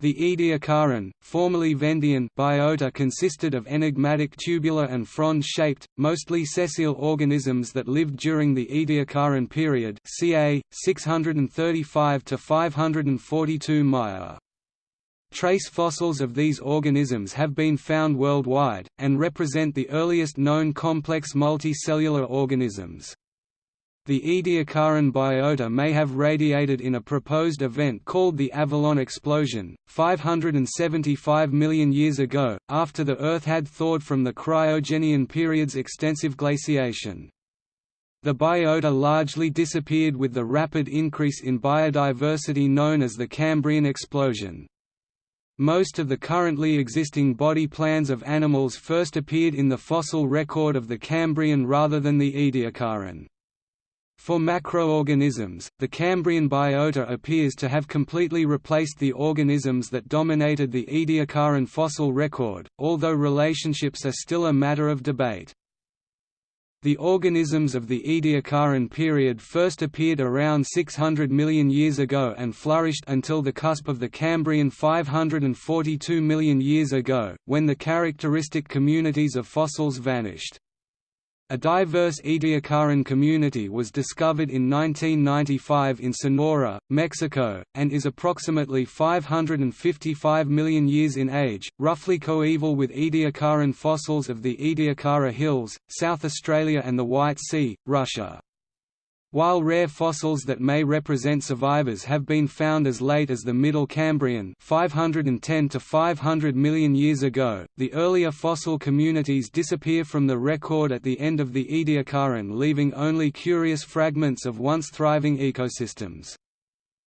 The Ediacaran, formerly Vendian biota consisted of enigmatic tubular and frond-shaped, mostly sessile organisms that lived during the Ediacaran period ca. 635 to 542 Maya. Trace fossils of these organisms have been found worldwide, and represent the earliest known complex multicellular organisms. The Ediacaran biota may have radiated in a proposed event called the Avalon explosion, 575 million years ago, after the Earth had thawed from the Cryogenian period's extensive glaciation. The biota largely disappeared with the rapid increase in biodiversity known as the Cambrian explosion. Most of the currently existing body plans of animals first appeared in the fossil record of the Cambrian rather than the Ediacaran. For macroorganisms, the Cambrian biota appears to have completely replaced the organisms that dominated the Ediacaran fossil record, although relationships are still a matter of debate. The organisms of the Ediacaran period first appeared around 600 million years ago and flourished until the cusp of the Cambrian 542 million years ago, when the characteristic communities of fossils vanished. A diverse Ediacaran community was discovered in 1995 in Sonora, Mexico, and is approximately 555 million years in age, roughly coeval with Ediacaran fossils of the Ediacara Hills, South Australia and the White Sea, Russia. While rare fossils that may represent survivors have been found as late as the Middle Cambrian 510 to 500 million years ago, the earlier fossil communities disappear from the record at the end of the Ediacaran leaving only curious fragments of once thriving ecosystems.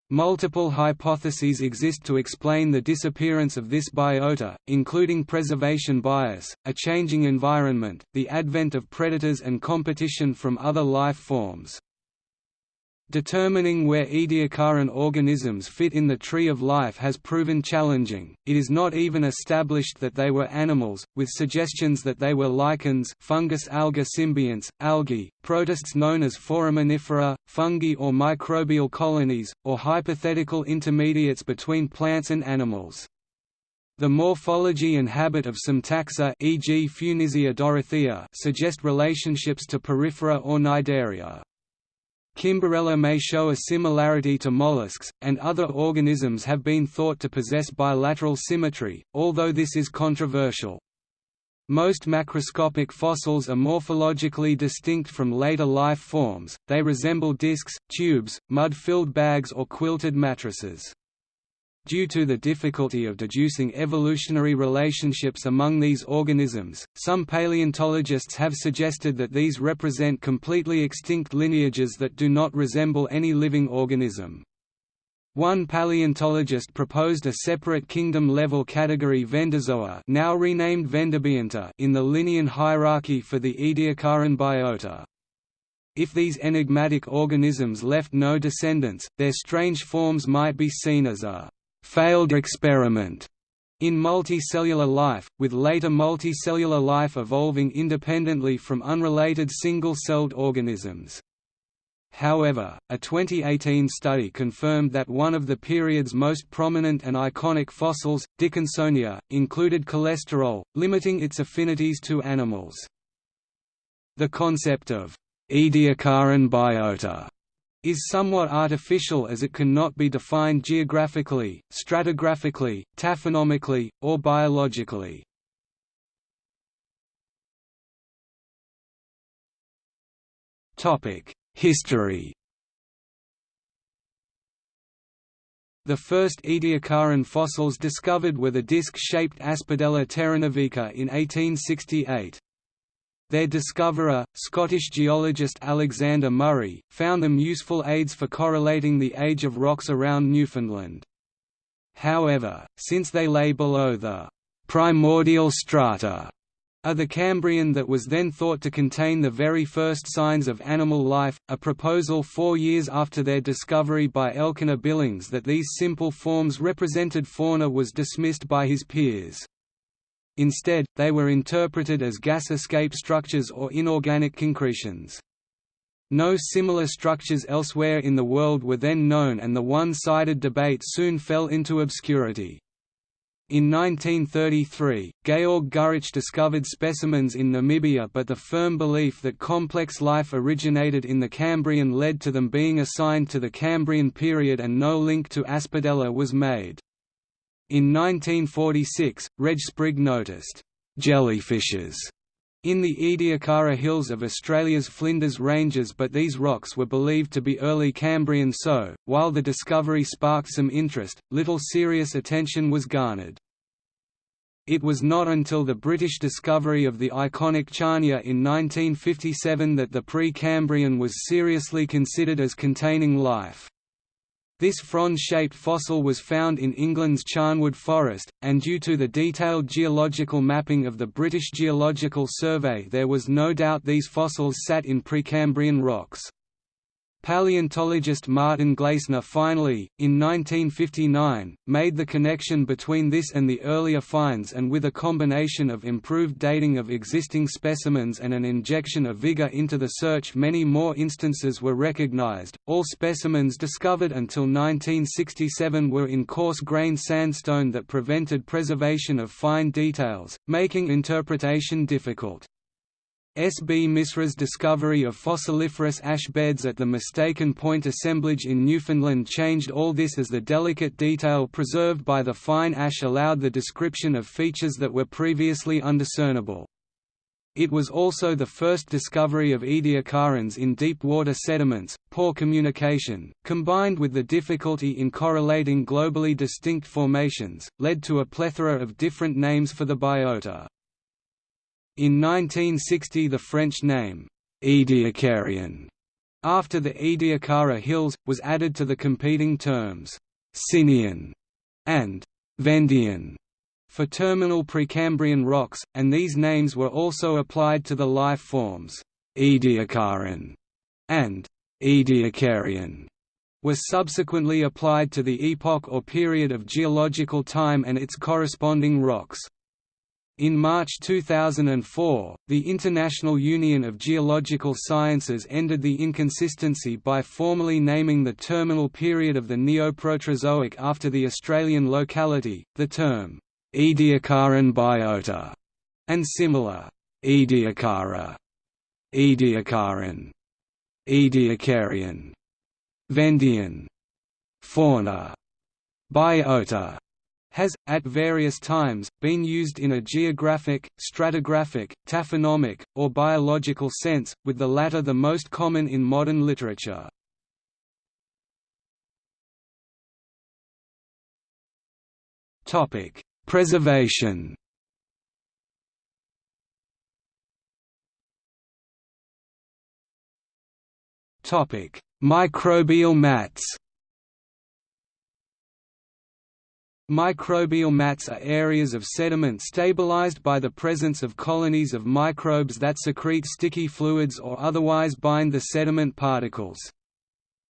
Multiple hypotheses exist to explain the disappearance of this biota, including preservation bias, a changing environment, the advent of predators and competition from other life forms. Determining where Ediacaran organisms fit in the tree of life has proven challenging, it is not even established that they were animals, with suggestions that they were lichens fungus-alga symbionts, algae, protists known as foraminifera, fungi or microbial colonies, or hypothetical intermediates between plants and animals. The morphology and habit of some taxa e.g. Funisia dorothea suggest relationships to porifera or cnidaria. Kimberella may show a similarity to mollusks, and other organisms have been thought to possess bilateral symmetry, although this is controversial. Most macroscopic fossils are morphologically distinct from later life forms, they resemble discs, tubes, mud-filled bags or quilted mattresses. Due to the difficulty of deducing evolutionary relationships among these organisms, some paleontologists have suggested that these represent completely extinct lineages that do not resemble any living organism. One paleontologist proposed a separate kingdom-level category Vendozoa now renamed Vendobionta in the Linnean hierarchy for the Ediacaran biota. If these enigmatic organisms left no descendants, their strange forms might be seen as a failed experiment in multicellular life, with later multicellular life evolving independently from unrelated single-celled organisms. However, a 2018 study confirmed that one of the period's most prominent and iconic fossils, Dickinsonia, included cholesterol, limiting its affinities to animals. The concept of Ediacaran biota is somewhat artificial as it cannot be defined geographically, stratigraphically, taphonomically, or biologically. History The first Ediacaran fossils discovered were the disc-shaped Aspidella terranovica in 1868. Their discoverer, Scottish geologist Alexander Murray, found them useful aids for correlating the age of rocks around Newfoundland. However, since they lay below the primordial strata of the Cambrian that was then thought to contain the very first signs of animal life, a proposal four years after their discovery by Elkanah Billings that these simple forms represented fauna was dismissed by his peers. Instead, they were interpreted as gas escape structures or inorganic concretions. No similar structures elsewhere in the world were then known and the one-sided debate soon fell into obscurity. In 1933, Georg Gurich discovered specimens in Namibia but the firm belief that complex life originated in the Cambrian led to them being assigned to the Cambrian period and no link to Aspidella was made. In 1946, Reg Sprigg noticed, "...jellyfishes." in the Ediacara Hills of Australia's Flinders Ranges but these rocks were believed to be early Cambrian so, while the discovery sparked some interest, little serious attention was garnered. It was not until the British discovery of the iconic Charnia in 1957 that the pre-Cambrian was seriously considered as containing life. This frond-shaped fossil was found in England's Charnwood Forest, and due to the detailed geological mapping of the British Geological Survey there was no doubt these fossils sat in Precambrian rocks. Paleontologist Martin Glaessner finally, in 1959, made the connection between this and the earlier finds and with a combination of improved dating of existing specimens and an injection of vigor into the search many more instances were recognized. All specimens discovered until 1967 were in coarse-grained sandstone that prevented preservation of fine details, making interpretation difficult. S. B. Misra's discovery of fossiliferous ash beds at the Mistaken Point assemblage in Newfoundland changed all this as the delicate detail preserved by the fine ash allowed the description of features that were previously undiscernible. It was also the first discovery of Ediacarans in deep water sediments. Poor communication, combined with the difficulty in correlating globally distinct formations, led to a plethora of different names for the biota. In 1960 the French name, Ediacarian, after the Ediacara Hills, was added to the competing terms, Sinian and Vendian for terminal Precambrian rocks, and these names were also applied to the life forms, Ediacaran and Ediacarian were subsequently applied to the epoch or period of geological time and its corresponding rocks. In March 2004, the International Union of Geological Sciences ended the inconsistency by formally naming the terminal period of the Neoproterozoic after the Australian locality, the term, Ediacaran biota, and similar, Ediacara, Ediacaran, Ediacarian, Vendian, fauna, biota, has, at various times, been used in a geographic, stratigraphic, taphonomic, or biological sense, with the latter the most common in modern literature. Preservation Microbial mats Microbial mats are areas of sediment stabilized by the presence of colonies of microbes that secrete sticky fluids or otherwise bind the sediment particles.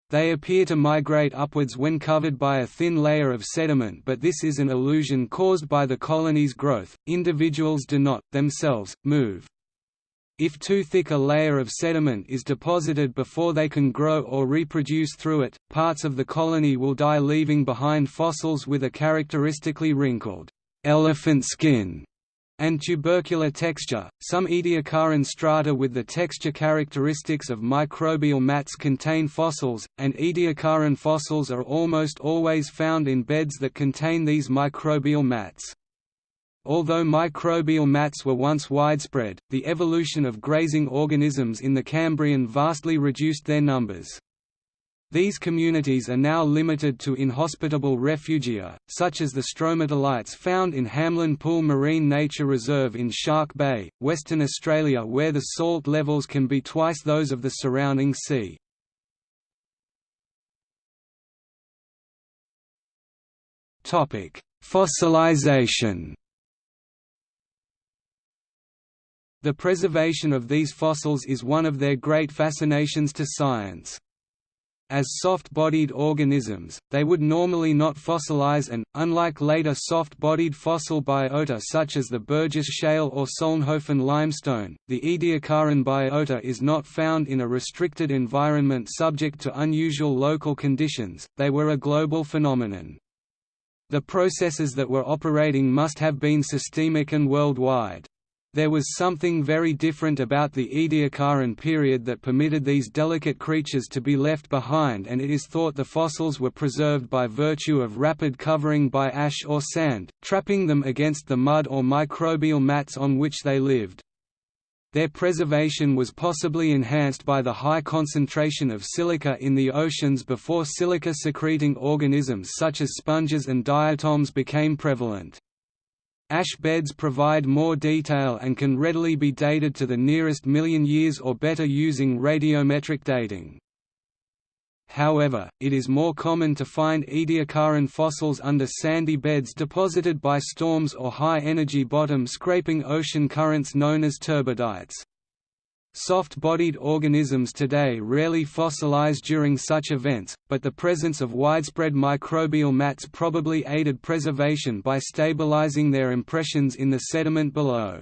They appear to migrate upwards when covered by a thin layer of sediment but this is an illusion caused by the colony's growth, individuals do not, themselves, move. If too thick a layer of sediment is deposited before they can grow or reproduce through it, parts of the colony will die leaving behind fossils with a characteristically wrinkled elephant skin and tubercular texture. Some Ediacaran strata with the texture characteristics of microbial mats contain fossils, and Ediacaran fossils are almost always found in beds that contain these microbial mats. Although microbial mats were once widespread, the evolution of grazing organisms in the Cambrian vastly reduced their numbers. These communities are now limited to inhospitable refugia, such as the stromatolites found in Hamelin Pool Marine Nature Reserve in Shark Bay, Western Australia where the salt levels can be twice those of the surrounding sea. Fossilization The preservation of these fossils is one of their great fascinations to science. As soft-bodied organisms, they would normally not fossilize and, unlike later soft-bodied fossil biota such as the Burgess Shale or Solnhofen limestone, the Ediacaran biota is not found in a restricted environment subject to unusual local conditions, they were a global phenomenon. The processes that were operating must have been systemic and worldwide. There was something very different about the Ediacaran period that permitted these delicate creatures to be left behind and it is thought the fossils were preserved by virtue of rapid covering by ash or sand, trapping them against the mud or microbial mats on which they lived. Their preservation was possibly enhanced by the high concentration of silica in the oceans before silica-secreting organisms such as sponges and diatoms became prevalent. Ash beds provide more detail and can readily be dated to the nearest million years or better using radiometric dating. However, it is more common to find Ediacaran fossils under sandy beds deposited by storms or high-energy bottom scraping ocean currents known as turbidites. Soft-bodied organisms today rarely fossilize during such events, but the presence of widespread microbial mats probably aided preservation by stabilizing their impressions in the sediment below.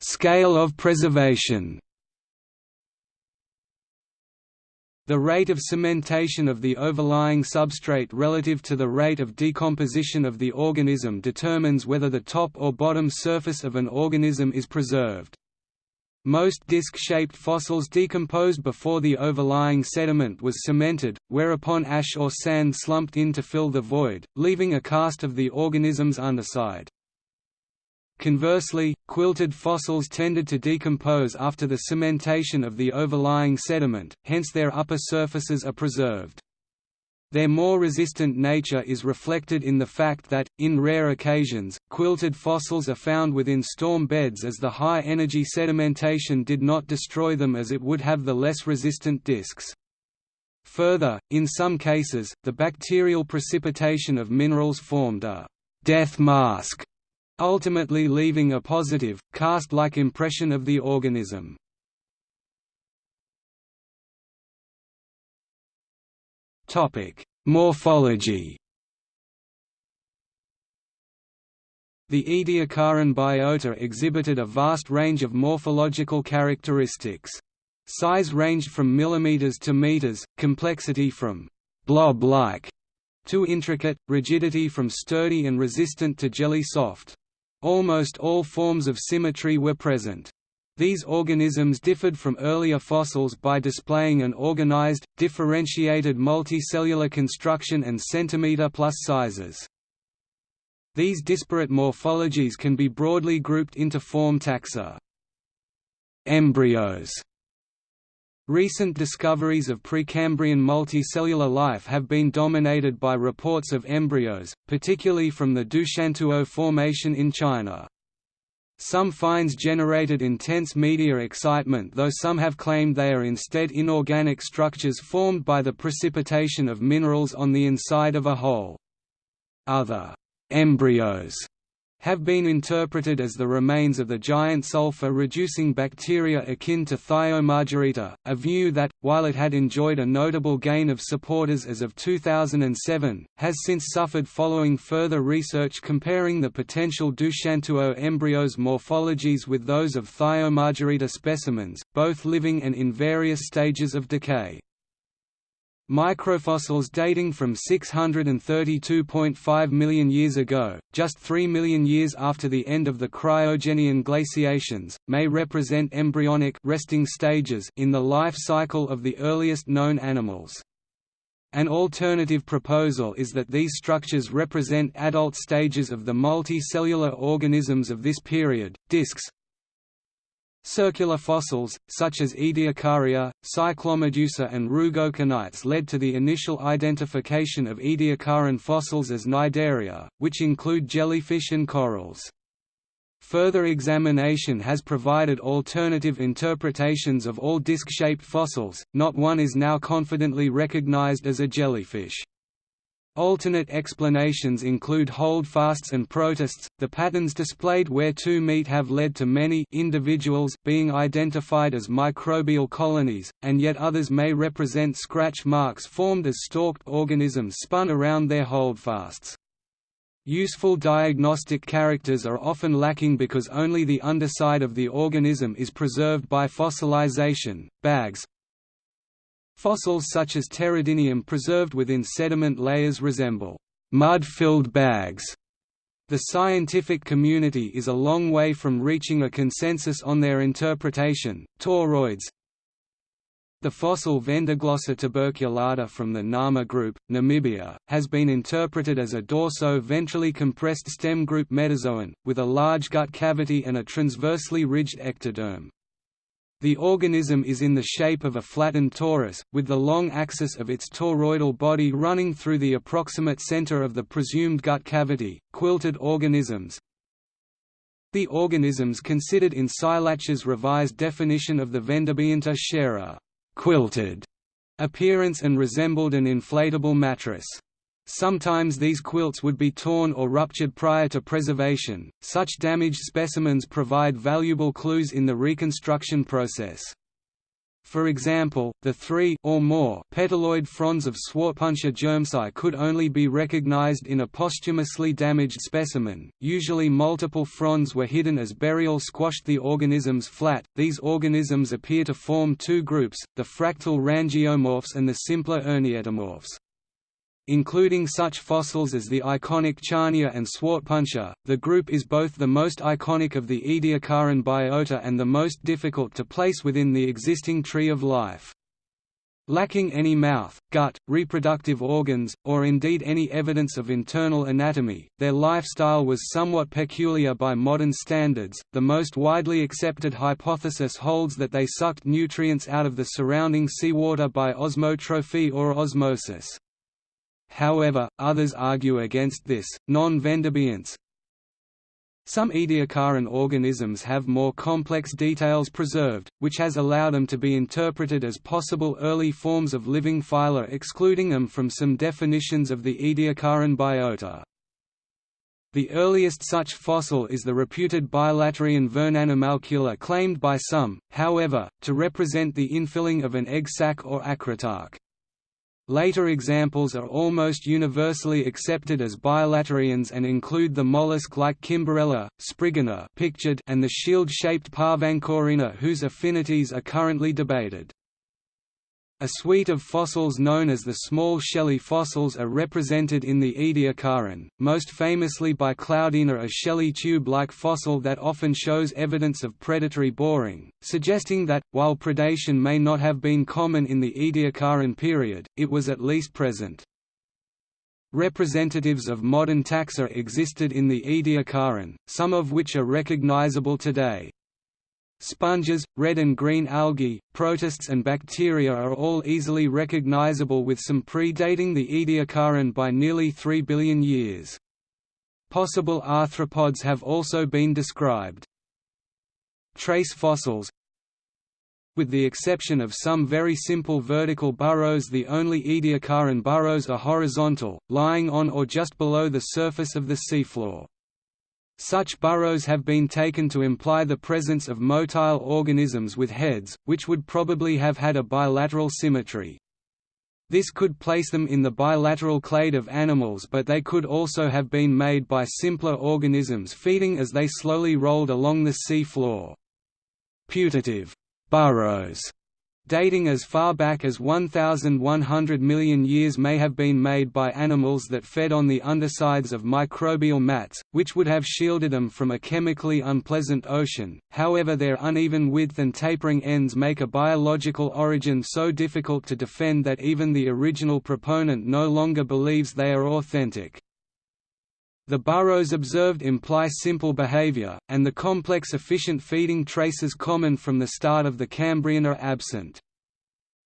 Scale of preservation The rate of cementation of the overlying substrate relative to the rate of decomposition of the organism determines whether the top or bottom surface of an organism is preserved. Most disc-shaped fossils decomposed before the overlying sediment was cemented, whereupon ash or sand slumped in to fill the void, leaving a cast of the organism's underside. Conversely, quilted fossils tended to decompose after the cementation of the overlying sediment, hence their upper surfaces are preserved. Their more resistant nature is reflected in the fact that, in rare occasions, quilted fossils are found within storm beds as the high-energy sedimentation did not destroy them as it would have the less resistant discs. Further, in some cases, the bacterial precipitation of minerals formed a «death mask» ultimately leaving a positive, cast-like impression of the organism. Morphology The Ediacaran biota exhibited a vast range of morphological characteristics. Size ranged from millimeters to meters, complexity from blob-like to intricate, rigidity from sturdy and resistant to jelly-soft. Almost all forms of symmetry were present. These organisms differed from earlier fossils by displaying an organized, differentiated multicellular construction and centimeter-plus sizes. These disparate morphologies can be broadly grouped into form taxa. Embryos Recent discoveries of Precambrian multicellular life have been dominated by reports of embryos, particularly from the Doushantuo Formation in China. Some finds generated intense media excitement though some have claimed they are instead inorganic structures formed by the precipitation of minerals on the inside of a hole. Other embryos have been interpreted as the remains of the giant sulfur-reducing bacteria akin to Thiomargarita, a view that, while it had enjoyed a notable gain of supporters as of 2007, has since suffered following further research comparing the potential Doushantuo embryos' morphologies with those of Thiomargarita specimens, both living and in various stages of decay. Microfossils dating from 632.5 million years ago, just 3 million years after the end of the cryogenian glaciations, may represent embryonic resting stages in the life cycle of the earliest known animals. An alternative proposal is that these structures represent adult stages of the multicellular organisms of this period. Discs, Circular fossils, such as Ediacaria, Cyclomedusa and Rugoconites led to the initial identification of Ediacaran fossils as Cnidaria, which include jellyfish and corals. Further examination has provided alternative interpretations of all disc-shaped fossils, not one is now confidently recognized as a jellyfish. Alternate explanations include holdfasts and protists. The patterns displayed where two meet have led to many individuals being identified as microbial colonies, and yet others may represent scratch marks formed as stalked organisms spun around their holdfasts. Useful diagnostic characters are often lacking because only the underside of the organism is preserved by fossilization. Bags, Fossils such as pteridinium preserved within sediment layers resemble mud-filled bags. The scientific community is a long way from reaching a consensus on their interpretation. Toroids The fossil Vendoglossa tuberculata from the Nama group, Namibia, has been interpreted as a dorso-ventrally compressed stem group metazoan, with a large gut cavity and a transversely ridged ectoderm. The organism is in the shape of a flattened torus, with the long axis of its toroidal body running through the approximate center of the presumed gut cavity. Quilted organisms The organisms considered in Seilacher's revised definition of the Vendobionta share a quilted appearance and resembled an inflatable mattress. Sometimes these quilts would be torn or ruptured prior to preservation. Such damaged specimens provide valuable clues in the reconstruction process. For example, the three or more petaloid fronds of Swartpuntia germsai could only be recognized in a posthumously damaged specimen. Usually multiple fronds were hidden as burial squashed the organisms flat. These organisms appear to form two groups, the fractal rangeomorphs and the simpler ernietomorphs. Including such fossils as the iconic Charnia and Swartpuntia, the group is both the most iconic of the Ediacaran biota and the most difficult to place within the existing tree of life. Lacking any mouth, gut, reproductive organs, or indeed any evidence of internal anatomy, their lifestyle was somewhat peculiar by modern standards. The most widely accepted hypothesis holds that they sucked nutrients out of the surrounding seawater by osmotrophy or osmosis. However, others argue against this. Non-Vendobionts Some Ediacaran organisms have more complex details preserved, which has allowed them to be interpreted as possible early forms of living phyla excluding them from some definitions of the Ediacaran biota. The earliest such fossil is the reputed bilaterian Vernanimalcula claimed by some, however, to represent the infilling of an egg sac or acritarch. Later examples are almost universally accepted as bilaterians and include the mollusk like Kimberella, Spriggina and the shield-shaped Parvancorina whose affinities are currently debated. A suite of fossils known as the small shelly fossils are represented in the Ediacaran, most famously by Cloudina a shelly tube-like fossil that often shows evidence of predatory boring, suggesting that, while predation may not have been common in the Ediacaran period, it was at least present. Representatives of modern taxa existed in the Ediacaran, some of which are recognizable today. Sponges, red and green algae, protists and bacteria are all easily recognizable with some predating the Ediacaran by nearly 3 billion years. Possible arthropods have also been described. Trace fossils With the exception of some very simple vertical burrows the only Ediacaran burrows are horizontal, lying on or just below the surface of the seafloor. Such burrows have been taken to imply the presence of motile organisms with heads, which would probably have had a bilateral symmetry. This could place them in the bilateral clade of animals but they could also have been made by simpler organisms feeding as they slowly rolled along the sea floor. Putative burrows dating as far back as 1,100 million years may have been made by animals that fed on the undersides of microbial mats, which would have shielded them from a chemically unpleasant ocean, however their uneven width and tapering ends make a biological origin so difficult to defend that even the original proponent no longer believes they are authentic. The burrows observed imply simple behavior, and the complex efficient feeding traces common from the start of the Cambrian are absent.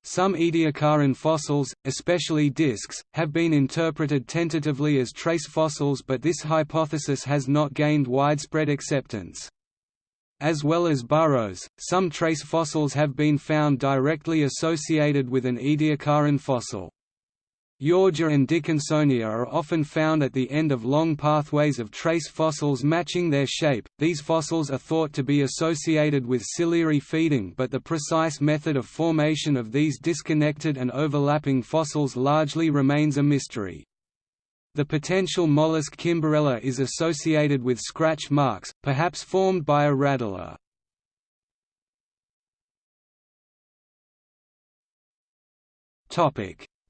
Some Ediacaran fossils, especially discs, have been interpreted tentatively as trace fossils but this hypothesis has not gained widespread acceptance. As well as burrows, some trace fossils have been found directly associated with an Ediacaran fossil. Yorgia and Dickinsonia are often found at the end of long pathways of trace fossils matching their shape. These fossils are thought to be associated with ciliary feeding, but the precise method of formation of these disconnected and overlapping fossils largely remains a mystery. The potential mollusk Kimberella is associated with scratch marks, perhaps formed by a radula.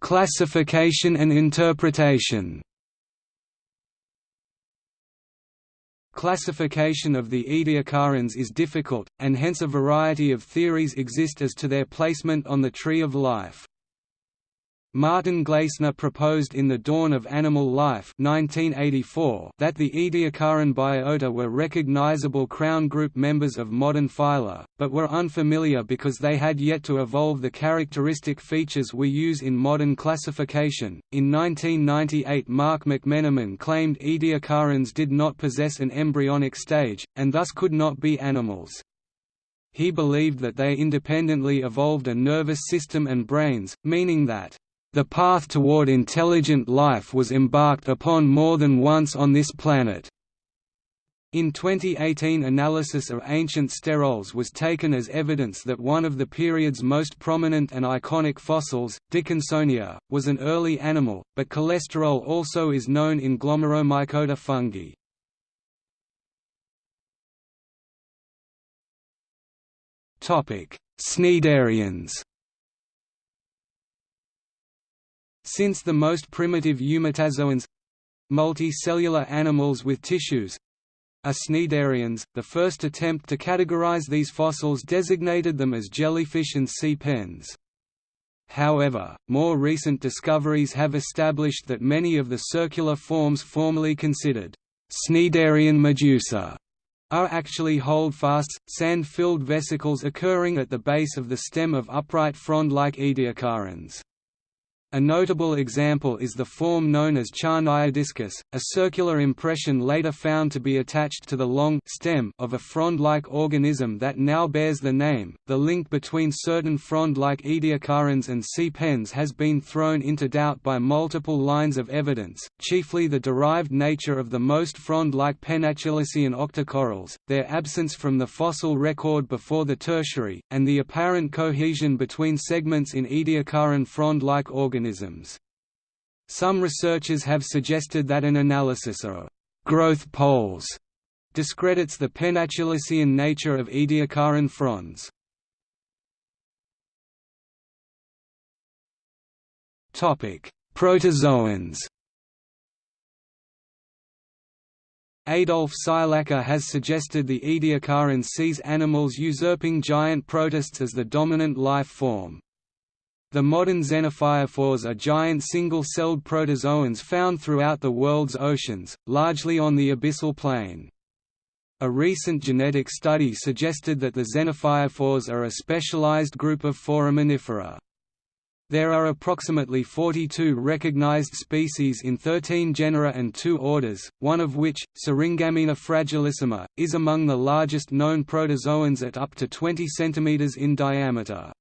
Classification and interpretation Classification of the Ediacarans is difficult, and hence a variety of theories exist as to their placement on the tree of life. Martin Glaessner proposed in The Dawn of Animal Life 1984 that the Ediacaran biota were recognizable crown group members of modern phyla, but were unfamiliar because they had yet to evolve the characteristic features we use in modern classification. In 1998, Mark McMenamin claimed Ediacarans did not possess an embryonic stage, and thus could not be animals. He believed that they independently evolved a nervous system and brains, meaning that the path toward intelligent life was embarked upon more than once on this planet. In 2018 analysis of ancient sterols was taken as evidence that one of the period's most prominent and iconic fossils, Dickinsonia, was an early animal, but cholesterol also is known in glomeromycota fungi. Cnidarians Since the most primitive eumetazoans—multicellular animals with tissues, are cnidarians, the first attempt to categorize these fossils designated them as jellyfish and sea pens. However, more recent discoveries have established that many of the circular forms formerly considered cnidarian medusa are actually holdfasts, sand-filled vesicles occurring at the base of the stem of upright frond-like ediacarans. A notable example is the form known as Charniodiscus, a circular impression later found to be attached to the long stem of a frond-like organism that now bears the name. The link between certain frond-like ediacarans and sea pens has been thrown into doubt by multiple lines of evidence, chiefly the derived nature of the most frond-like pennatulacean octocorals, their absence from the fossil record before the Tertiary, and the apparent cohesion between segments in ediacaran frond-like organisms organisms. Some researchers have suggested that an analysis of growth poles discredits the pennatulacean nature of Ediacaran fronds. Protozoans Adolf Seilacher has suggested the Ediacaran sees animals usurping giant protists as the dominant life form. The modern xenophyophores are giant single-celled protozoans found throughout the world's oceans, largely on the abyssal plain. A recent genetic study suggested that the xenophyophores are a specialized group of foraminifera. There are approximately 42 recognized species in 13 genera and two orders, one of which, Syringammina fragilissima, is among the largest known protozoans at up to 20 cm in diameter.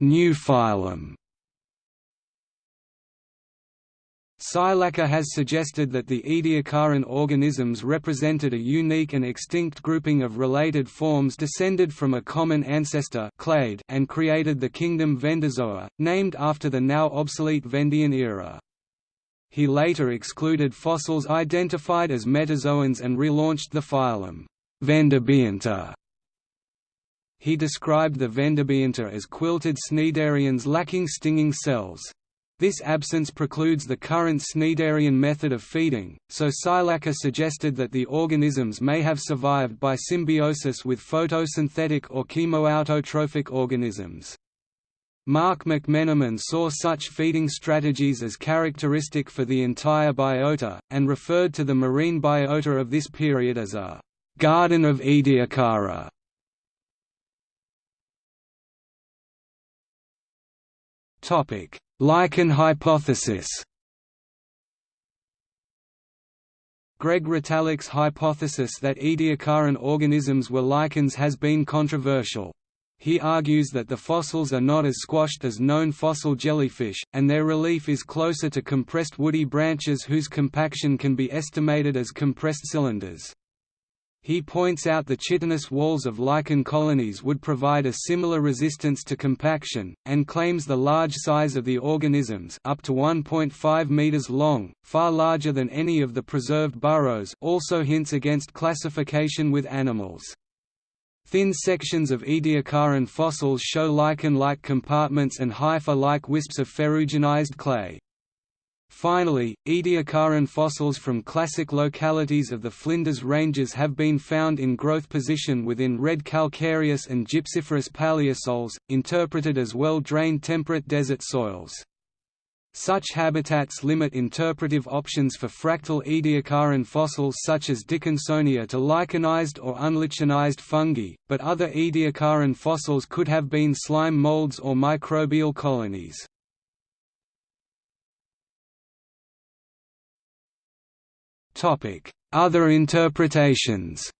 New phylum Seilacher has suggested that the Ediacaran organisms represented a unique and extinct grouping of related forms descended from a common ancestor clade and created the kingdom Vendozoa, named after the now obsolete Vendian era. He later excluded fossils identified as metazoans and relaunched the phylum Vendobionta he described the Vendobionta as quilted cnidarians lacking stinging cells. This absence precludes the current cnidarian method of feeding, so Seilacher suggested that the organisms may have survived by symbiosis with photosynthetic or chemoautotrophic organisms. Mark McMenamin saw such feeding strategies as characteristic for the entire biota, and referred to the marine biota of this period as a «garden of Ediacara». Lichen hypothesis Greg Retallack's hypothesis that Ediacaran organisms were lichens has been controversial. He argues that the fossils are not as squashed as known fossil jellyfish, and their relief is closer to compressed woody branches whose compaction can be estimated as compressed cylinders. He points out the chitinous walls of lichen colonies would provide a similar resistance to compaction, and claims the large size of the organisms up to 1.5 meters long, far larger than any of the preserved burrows also hints against classification with animals. Thin sections of Ediacaran fossils show lichen-like compartments and hypha-like wisps of ferruginized clay. Finally, Ediacaran fossils from classic localities of the Flinders Ranges have been found in growth position within red calcareous and gypsiferous paleosols, interpreted as well-drained temperate desert soils. Such habitats limit interpretive options for fractal Ediacaran fossils such as Dickinsonia to lichenized or unlichenized fungi, but other Ediacaran fossils could have been slime molds or microbial colonies. Other interpretations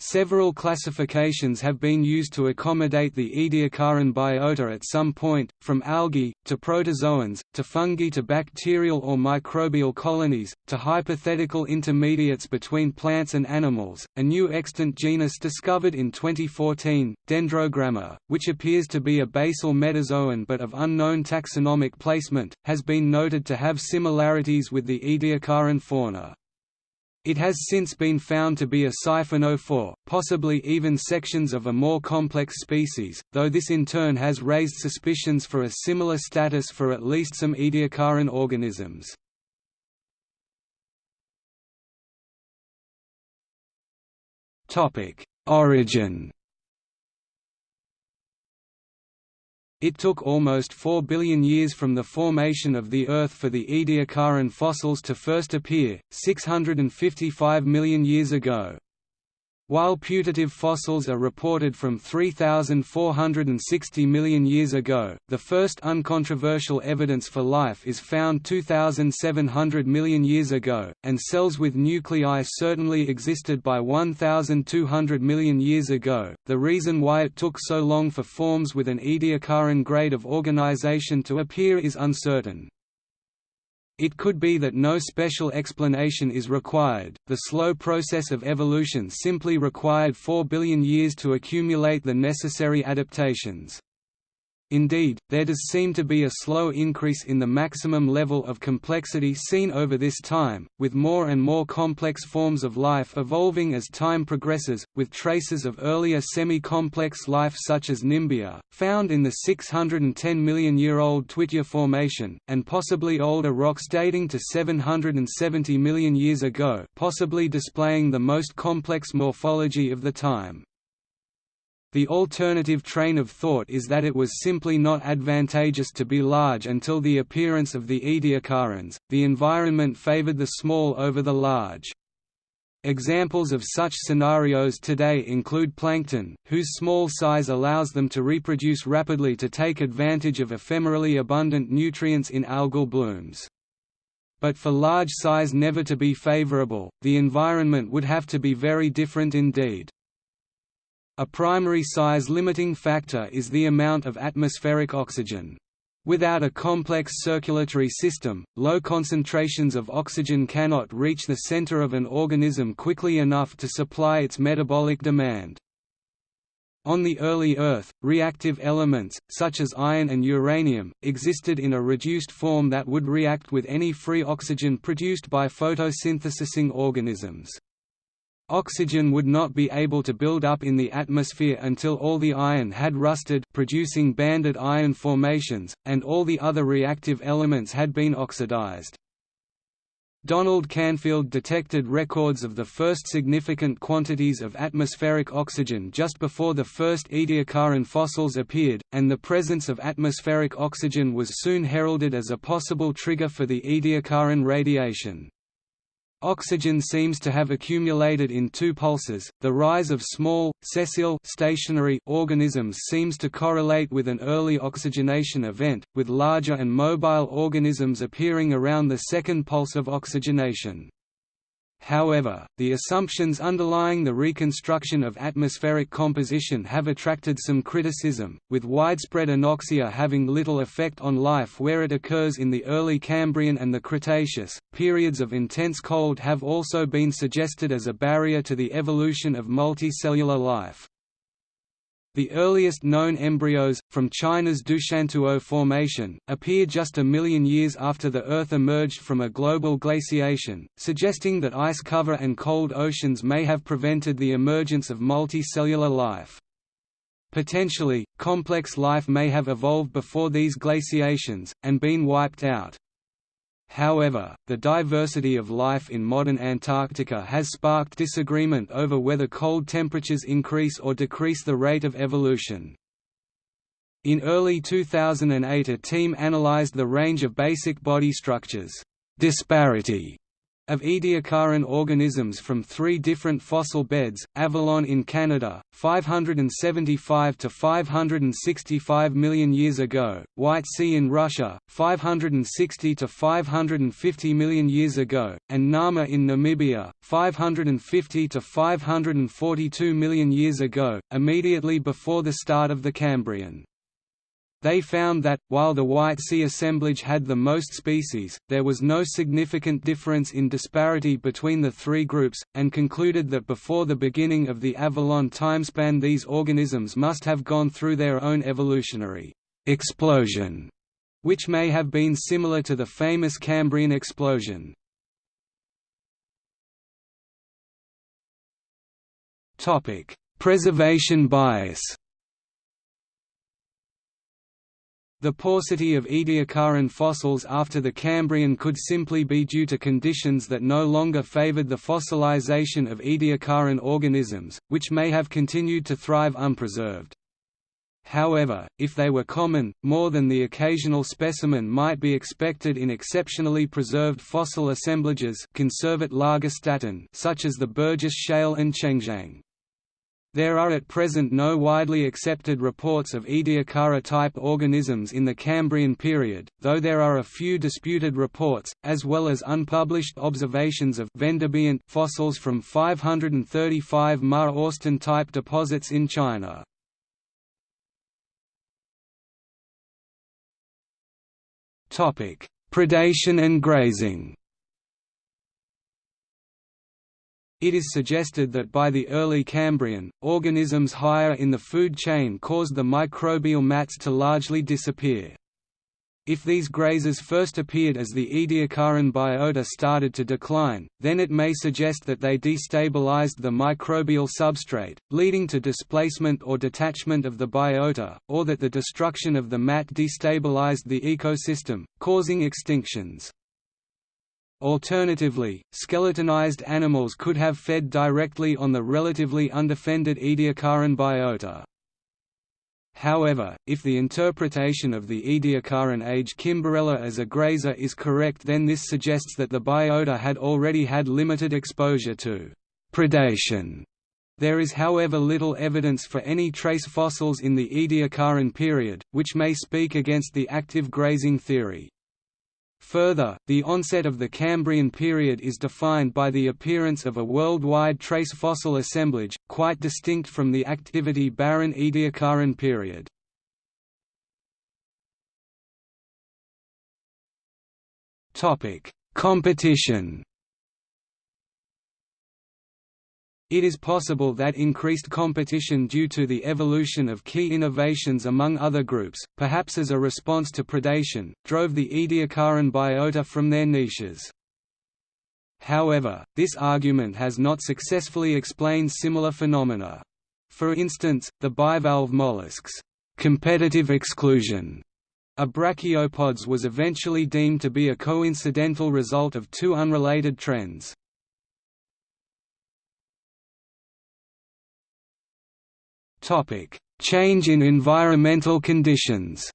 Several classifications have been used to accommodate the Ediacaran biota at some point, from algae, to protozoans, to fungi to bacterial or microbial colonies, to hypothetical intermediates between plants and animals. A new extant genus discovered in 2014, Dendrogramma, which appears to be a basal metazoan but of unknown taxonomic placement, has been noted to have similarities with the Ediacaran fauna. It has since been found to be a siphonophore, possibly even sections of a more complex species, though this in turn has raised suspicions for a similar status for at least some Ediacaran organisms. Origin It took almost 4 billion years from the formation of the Earth for the Ediacaran fossils to first appear, 655 million years ago. While putative fossils are reported from 3,460 million years ago, the first uncontroversial evidence for life is found 2,700 million years ago, and cells with nuclei certainly existed by 1,200 million years ago. The reason why it took so long for forms with an Ediacaran grade of organization to appear is uncertain. It could be that no special explanation is required, the slow process of evolution simply required 4 billion years to accumulate the necessary adaptations. Indeed, there does seem to be a slow increase in the maximum level of complexity seen over this time, with more and more complex forms of life evolving as time progresses, with traces of earlier semi-complex life such as Nimbia, found in the 610 million-year-old Twitya Formation, and possibly older rocks dating to 770 million years ago possibly displaying the most complex morphology of the time. The alternative train of thought is that it was simply not advantageous to be large until the appearance of the Ediacarans, the environment favored the small over the large. Examples of such scenarios today include plankton, whose small size allows them to reproduce rapidly to take advantage of ephemerally abundant nutrients in algal blooms. But for large size never to be favorable, the environment would have to be very different indeed. A primary size limiting factor is the amount of atmospheric oxygen. Without a complex circulatory system, low concentrations of oxygen cannot reach the center of an organism quickly enough to supply its metabolic demand. On the early Earth, reactive elements, such as iron and uranium, existed in a reduced form that would react with any free oxygen produced by photosynthesizing organisms. Oxygen would not be able to build up in the atmosphere until all the iron had rusted producing banded iron formations, and all the other reactive elements had been oxidized. Donald Canfield detected records of the first significant quantities of atmospheric oxygen just before the first Ediacaran fossils appeared, and the presence of atmospheric oxygen was soon heralded as a possible trigger for the Ediacaran radiation. Oxygen seems to have accumulated in two pulses. The rise of small, sessile stationary organisms seems to correlate with an early oxygenation event, with larger and mobile organisms appearing around the second pulse of oxygenation. However, the assumptions underlying the reconstruction of atmospheric composition have attracted some criticism, with widespread anoxia having little effect on life where it occurs in the early Cambrian and the Cretaceous. Periods of intense cold have also been suggested as a barrier to the evolution of multicellular life. The earliest known embryos, from China's Doushantuo Formation, appear just a million years after the Earth emerged from a global glaciation, suggesting that ice cover and cold oceans may have prevented the emergence of multicellular life. Potentially, complex life may have evolved before these glaciations, and been wiped out. However, the diversity of life in modern Antarctica has sparked disagreement over whether cold temperatures increase or decrease the rate of evolution. In early 2008 a team analyzed the range of basic body structures disparity of Ediacaran organisms from three different fossil beds, Avalon in Canada, 575 to 565 million years ago, White Sea in Russia, 560 to 550 million years ago, and Nama in Namibia, 550 to 542 million years ago, immediately before the start of the Cambrian. They found that, while the White Sea assemblage had the most species, there was no significant difference in disparity between the three groups, and concluded that before the beginning of the Avalon timespan these organisms must have gone through their own evolutionary explosion, which may have been similar to the famous Cambrian explosion. Preservation bias The paucity of Ediacaran fossils after the Cambrian could simply be due to conditions that no longer favored the fossilization of Ediacaran organisms, which may have continued to thrive unpreserved. However, if they were common, more than the occasional specimen might be expected in exceptionally preserved fossil assemblages such as the Burgess Shale and Chengjiang. There are at present no widely accepted reports of Ediacara-type organisms in the Cambrian period, though there are a few disputed reports, as well as unpublished observations of Vendobiont fossils from 535 Ma Orsten-type deposits in China. Predation and grazing It is suggested that by the early Cambrian, organisms higher in the food chain caused the microbial mats to largely disappear. If these grazers first appeared as the Ediacaran biota started to decline, then it may suggest that they destabilized the microbial substrate, leading to displacement or detachment of the biota, or that the destruction of the mat destabilized the ecosystem, causing extinctions. Alternatively, skeletonized animals could have fed directly on the relatively undefended Ediacaran biota. However, if the interpretation of the Ediacaran age Kimberella as a grazer is correct then this suggests that the biota had already had limited exposure to predation. There is however little evidence for any trace fossils in the Ediacaran period, which may speak against the active grazing theory. Further, the onset of the Cambrian period is defined by the appearance of a worldwide trace fossil assemblage, quite distinct from the activity-barren Ediacaran period. Competition It is possible that increased competition due to the evolution of key innovations among other groups, perhaps as a response to predation, drove the Ediacaran biota from their niches. However, this argument has not successfully explained similar phenomena. For instance, the bivalve mollusks' competitive exclusion of brachiopods was eventually deemed to be a coincidental result of two unrelated trends. Topic: Change in environmental conditions.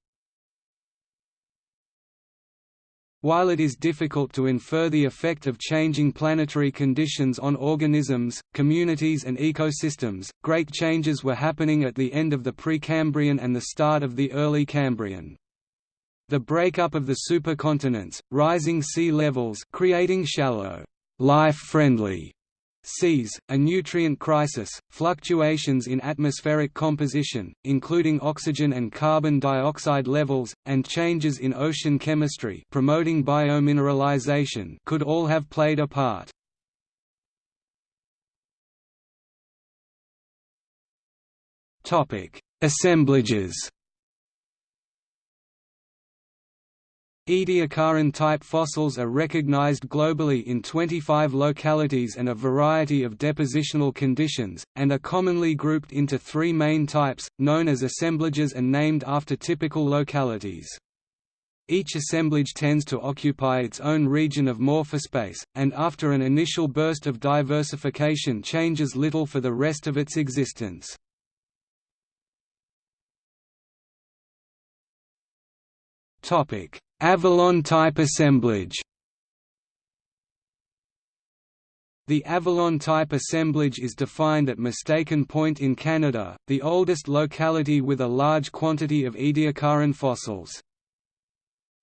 While it is difficult to infer the effect of changing planetary conditions on organisms, communities and ecosystems, great changes were happening at the end of the Precambrian and the start of the early Cambrian. The breakup of the supercontinents, rising sea levels creating shallow, life-friendly seas, a nutrient crisis, fluctuations in atmospheric composition, including oxygen and carbon dioxide levels, and changes in ocean chemistry promoting biomineralization could all have played a part. Assemblages Ediacaran-type fossils are recognized globally in 25 localities and a variety of depositional conditions, and are commonly grouped into three main types, known as assemblages and named after typical localities. Each assemblage tends to occupy its own region of morphospace, and after an initial burst of diversification changes little for the rest of its existence. Topic Avalon-type assemblage The Avalon-type assemblage is defined at Mistaken Point in Canada, the oldest locality with a large quantity of Ediacaran fossils.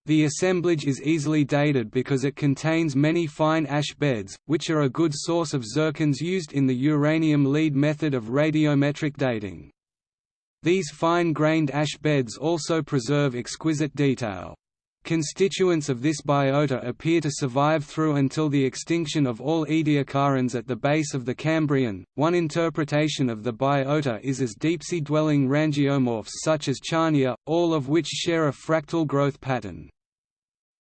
The assemblage is easily dated because it contains many fine ash beds, which are a good source of zircons used in the uranium lead method of radiometric dating. These fine-grained ash beds also preserve exquisite detail. Constituents of this biota appear to survive through until the extinction of all Ediacarans at the base of the Cambrian. One interpretation of the biota is as deep-sea dwelling rangeomorphs such as Charnia, all of which share a fractal growth pattern.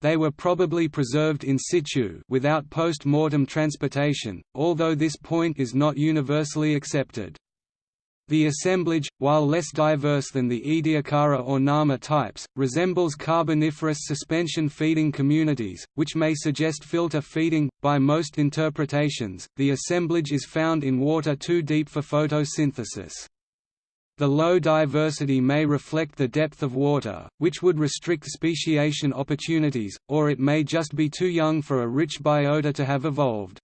They were probably preserved in situ without post-mortem transportation, although this point is not universally accepted. The assemblage, while less diverse than the Ediacara or Nama types, resembles Carboniferous suspension feeding communities, which may suggest filter feeding. By most interpretations, the assemblage is found in water too deep for photosynthesis. The low diversity may reflect the depth of water, which would restrict speciation opportunities, or it may just be too young for a rich biota to have evolved.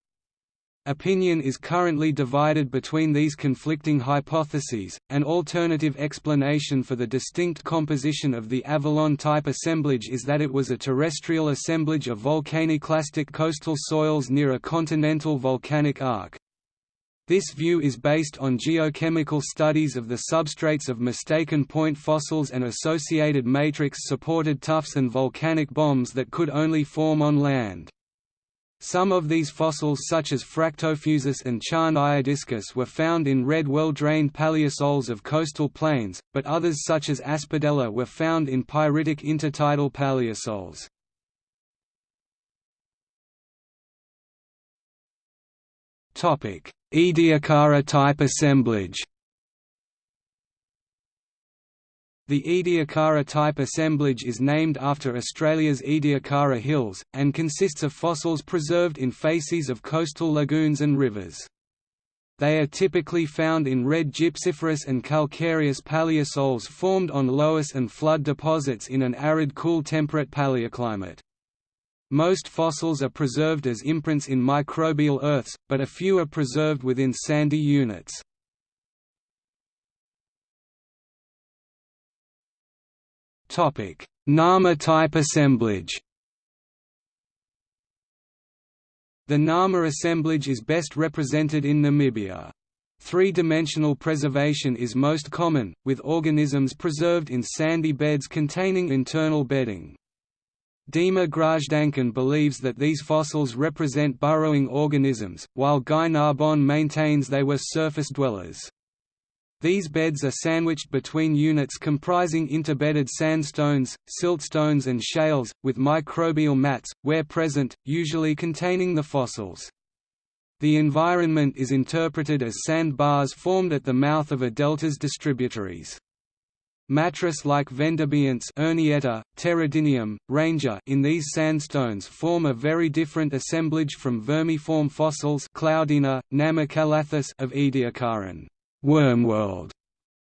Opinion is currently divided between these conflicting hypotheses. An alternative explanation for the distinct composition of the Avalon-type assemblage is that it was a terrestrial assemblage of volcaniclastic coastal soils near a continental volcanic arc. This view is based on geochemical studies of the substrates of mistaken point fossils and associated matrix-supported tuffs and volcanic bombs that could only form on land. Some of these fossils such as Fractofusus and Charniodiscus were found in red well-drained paleosols of coastal plains, but others such as Aspidella were found in pyritic intertidal paleosols. Ediacara type assemblage The Ediacara type assemblage is named after Australia's Ediacara Hills, and consists of fossils preserved in facies of coastal lagoons and rivers. They are typically found in red gypsiferous and calcareous paleosols formed on loess and flood deposits in an arid cool temperate paleoclimate. Most fossils are preserved as imprints in microbial earths, but a few are preserved within sandy units. Topic: Nama type assemblage. The Nama assemblage is best represented in Namibia. Three-dimensional preservation is most common, with organisms preserved in sandy beds containing internal bedding. Dima Grazhdankin believes that these fossils represent burrowing organisms, while Guy Narbonne maintains they were surface dwellers. These beds are sandwiched between units comprising interbedded sandstones, siltstones and shales, with microbial mats, where present, usually containing the fossils. The environment is interpreted as sand bars formed at the mouth of a delta's distributaries. Mattress-like Vendobionts Ernietta, Pteridinium, Rangea in these sandstones form a very different assemblage from vermiform fossils Cloudina, Namacalathus of Ediacaran. Wormworld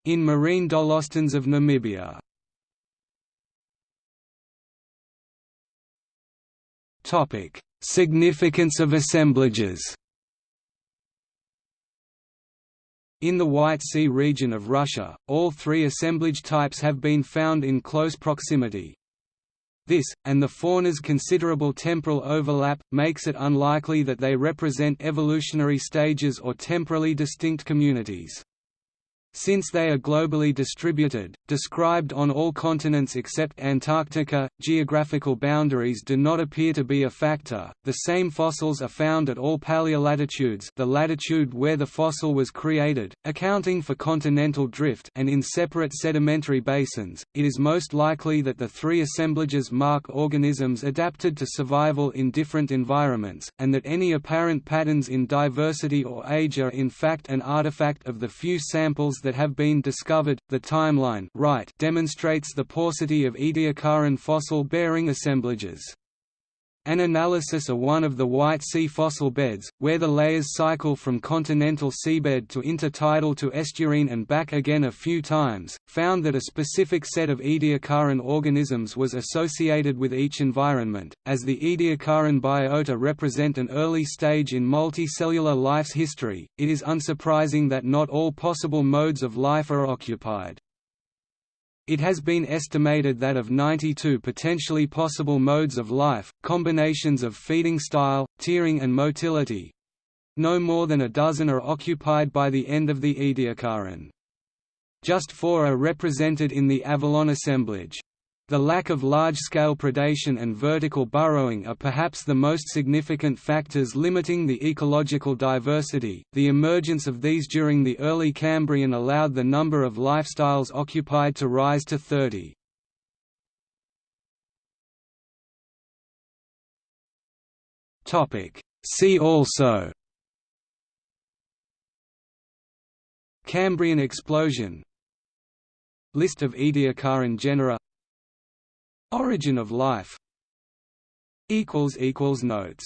in marine dolostones of Namibia. Topic: Significance of assemblages. In the White Sea region of Russia, all three assemblage types have been found in close proximity. This, and the fauna's considerable temporal overlap, makes it unlikely that they represent evolutionary stages or temporally distinct communities. Since they are globally distributed, described on all continents except Antarctica, geographical boundaries do not appear to be a factor. The same fossils are found at all paleolatitudes, the latitude where the fossil was created, accounting for continental drift, and in separate sedimentary basins. It is most likely that the three assemblages mark organisms adapted to survival in different environments, and that any apparent patterns in diversity or age are in fact an artifact of the few samples that have been discovered. The timeline right demonstrates the paucity of Ediacaran fossil-bearing assemblages. An analysis of one of the White Sea fossil beds, where the layers cycle from continental seabed to intertidal to estuarine and back again a few times, found that a specific set of Ediacaran organisms was associated with each environment. As the Ediacaran biota represent an early stage in multicellular life's history, it is unsurprising that not all possible modes of life are occupied. It has been estimated that of 92 potentially possible modes of life, combinations of feeding style, tiering and motility, no more than a dozen are occupied by the end of the Ediacaran. Just four are represented in the Avalon assemblage. The lack of large-scale predation and vertical burrowing are perhaps the most significant factors limiting the ecological diversity. The emergence of these during the early Cambrian allowed the number of lifestyles occupied to rise to 30. Topic: See also Cambrian explosion List of Ediacaran genera Origin of life. Notes